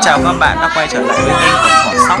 Chào các bạn đã quay trở lại với kênh của Thỏ Sóc.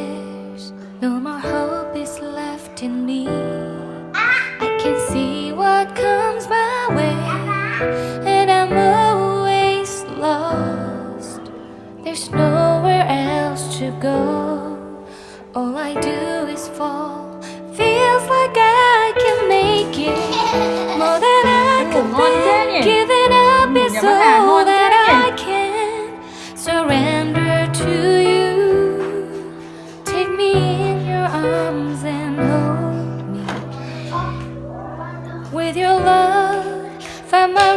in me. I can see what comes my way And I'm always lost. There's nowhere else to go. All I do is fall. Feels like I can make it. More than I can think Giving up is all that I can Surrender to you. Take me in your arms with your love. Find my